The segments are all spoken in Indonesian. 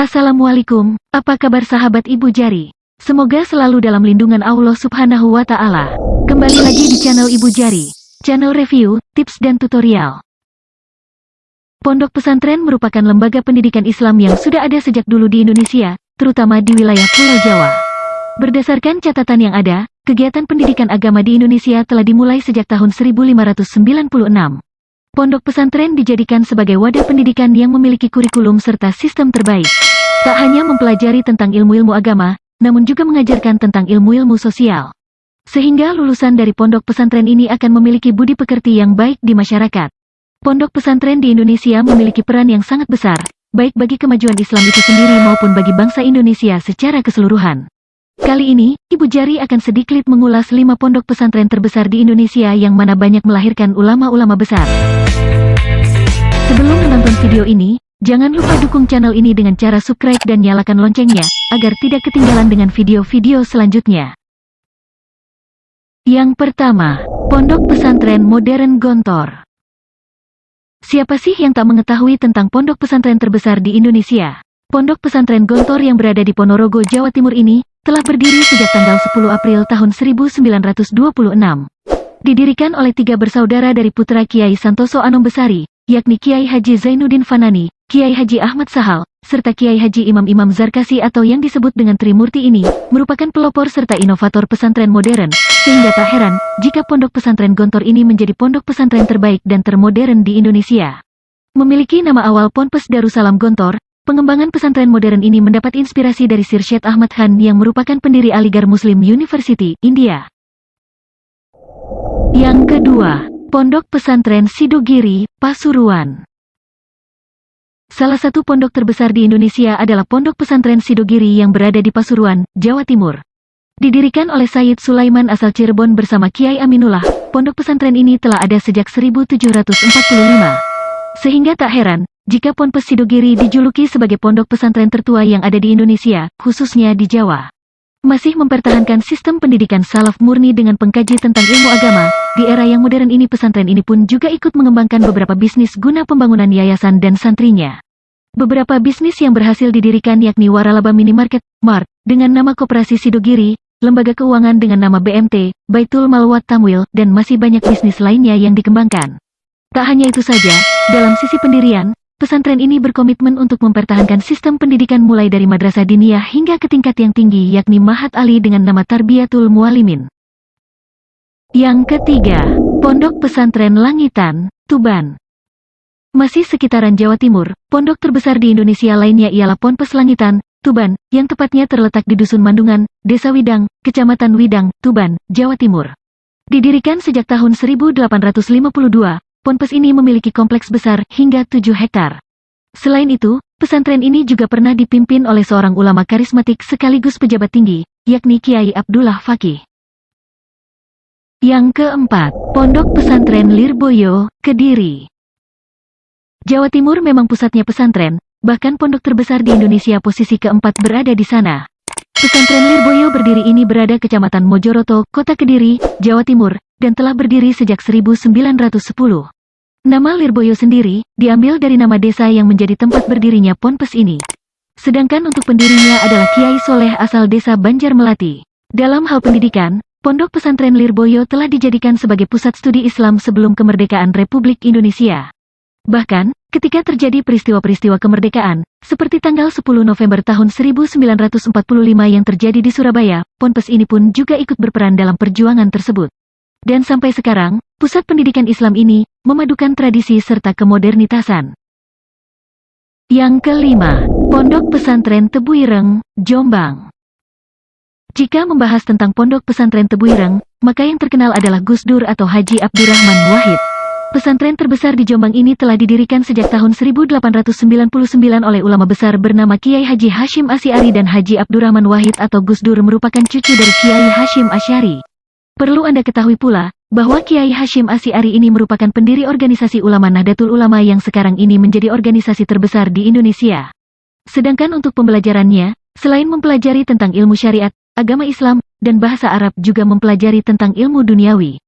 Assalamualaikum, apa kabar sahabat Ibu Jari? Semoga selalu dalam lindungan Allah Subhanahu wa Ta'ala. Kembali lagi di channel Ibu Jari, channel review, tips, dan tutorial. Pondok pesantren merupakan lembaga pendidikan Islam yang sudah ada sejak dulu di Indonesia, terutama di wilayah Pulau Jawa. Berdasarkan catatan yang ada, kegiatan pendidikan agama di Indonesia telah dimulai sejak tahun 1596. Pondok pesantren dijadikan sebagai wadah pendidikan yang memiliki kurikulum serta sistem terbaik. Tak hanya mempelajari tentang ilmu-ilmu agama, namun juga mengajarkan tentang ilmu-ilmu sosial. Sehingga lulusan dari pondok pesantren ini akan memiliki budi pekerti yang baik di masyarakat. Pondok pesantren di Indonesia memiliki peran yang sangat besar, baik bagi kemajuan Islam itu sendiri maupun bagi bangsa Indonesia secara keseluruhan. Kali ini, Ibu Jari akan sedikit mengulas lima pondok pesantren terbesar di Indonesia yang mana banyak melahirkan ulama-ulama besar. Sebelum menonton video ini, jangan lupa dukung channel ini dengan cara subscribe dan nyalakan loncengnya, agar tidak ketinggalan dengan video-video selanjutnya. Yang pertama, Pondok Pesantren Modern Gontor. Siapa sih yang tak mengetahui tentang pondok pesantren terbesar di Indonesia? Pondok pesantren Gontor yang berada di Ponorogo, Jawa Timur ini, telah berdiri sejak tanggal 10 April tahun 1926. Didirikan oleh tiga bersaudara dari putra Kiai Santoso Anom Besari, yakni Kiai Haji Zainuddin Fanani, Kiai Haji Ahmad Sahal, serta Kiai Haji Imam-Imam Zarkasi atau yang disebut dengan Trimurti ini, merupakan pelopor serta inovator pesantren modern, sehingga tak heran, jika pondok pesantren Gontor ini menjadi pondok pesantren terbaik dan termodern di Indonesia. Memiliki nama awal Ponpes Darussalam Gontor, Pengembangan pesantren modern ini mendapat inspirasi dari Sir Syed Ahmad Khan yang merupakan pendiri Aligarh Muslim University, India. Yang kedua, Pondok Pesantren Sidogiri, Pasuruan. Salah satu pondok terbesar di Indonesia adalah Pondok Pesantren Sidogiri yang berada di Pasuruan, Jawa Timur. Didirikan oleh Sayyid Sulaiman asal Cirebon bersama Kiai Aminullah, pondok pesantren ini telah ada sejak 1745. Sehingga tak heran, jika Ponpes Sidogiri dijuluki sebagai pondok pesantren tertua yang ada di Indonesia, khususnya di Jawa. Masih mempertahankan sistem pendidikan salaf murni dengan pengkaji tentang ilmu agama, di era yang modern ini pesantren ini pun juga ikut mengembangkan beberapa bisnis guna pembangunan yayasan dan santrinya. Beberapa bisnis yang berhasil didirikan yakni Waralaba Minimarket, Mart, dengan nama Koperasi Sidogiri, Lembaga Keuangan dengan nama BMT, Baitul Malwat Tamwil, dan masih banyak bisnis lainnya yang dikembangkan. Tak hanya itu saja, dalam sisi pendirian, Pesantren ini berkomitmen untuk mempertahankan sistem pendidikan mulai dari madrasah diniyah hingga ke tingkat yang tinggi yakni Mahat Ali dengan nama Tarbiyatul Mualimin. Yang ketiga, Pondok Pesantren Langitan, Tuban. Masih sekitaran Jawa Timur, pondok terbesar di Indonesia lainnya ialah Ponpes Langitan, Tuban, yang tepatnya terletak di Dusun Mandungan, Desa Widang, Kecamatan Widang, Tuban, Jawa Timur. Didirikan sejak tahun 1852, Ponpes ini memiliki kompleks besar hingga 7 hektar. Selain itu, pesantren ini juga pernah dipimpin oleh seorang ulama karismatik sekaligus pejabat tinggi, yakni Kiai Abdullah Fakih. Yang keempat, Pondok Pesantren Lirboyo, Kediri. Jawa Timur memang pusatnya pesantren, bahkan pondok terbesar di Indonesia posisi keempat berada di sana. Pesantren Lirboyo berdiri ini berada Kecamatan Mojoroto, Kota Kediri, Jawa Timur, dan telah berdiri sejak 1910. Nama Lirboyo sendiri, diambil dari nama desa yang menjadi tempat berdirinya Ponpes ini. Sedangkan untuk pendirinya adalah Kiai Soleh asal desa Banjar Melati. Dalam hal pendidikan, Pondok Pesantren Lirboyo telah dijadikan sebagai pusat studi Islam sebelum kemerdekaan Republik Indonesia. Bahkan, ketika terjadi peristiwa-peristiwa kemerdekaan, seperti tanggal 10 November tahun 1945 yang terjadi di Surabaya, Ponpes ini pun juga ikut berperan dalam perjuangan tersebut. Dan sampai sekarang, pusat pendidikan Islam ini memadukan tradisi serta kemodernitasan. Yang kelima, Pondok Pesantren Tebuireng, Jombang. Jika membahas tentang Pondok Pesantren Tebuireng, maka yang terkenal adalah Gus Dur atau Haji Abdurrahman Wahid. Pesantren terbesar di Jombang ini telah didirikan sejak tahun 1899 oleh ulama besar bernama Kiai Haji Hashim Asyari dan Haji Abdurrahman Wahid atau Gus Dur merupakan cucu dari Kiai Hashim Asyari. Perlu Anda ketahui pula, bahwa Kiai Hashim Asy'ari ini merupakan pendiri organisasi ulama Nahdlatul Ulama yang sekarang ini menjadi organisasi terbesar di Indonesia. Sedangkan untuk pembelajarannya, selain mempelajari tentang ilmu syariat, agama Islam, dan bahasa Arab juga mempelajari tentang ilmu duniawi.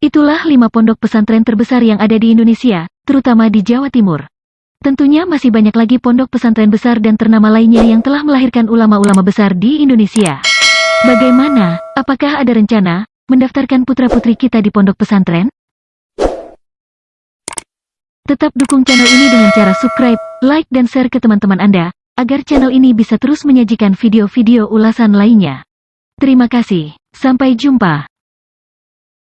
Itulah lima pondok pesantren terbesar yang ada di Indonesia, terutama di Jawa Timur. Tentunya masih banyak lagi pondok pesantren besar dan ternama lainnya yang telah melahirkan ulama-ulama besar di Indonesia. Bagaimana? Apakah ada rencana mendaftarkan putra-putri kita di pondok pesantren? Tetap dukung channel ini dengan cara subscribe, like dan share ke teman-teman Anda, agar channel ini bisa terus menyajikan video-video ulasan lainnya. Terima kasih. Sampai jumpa.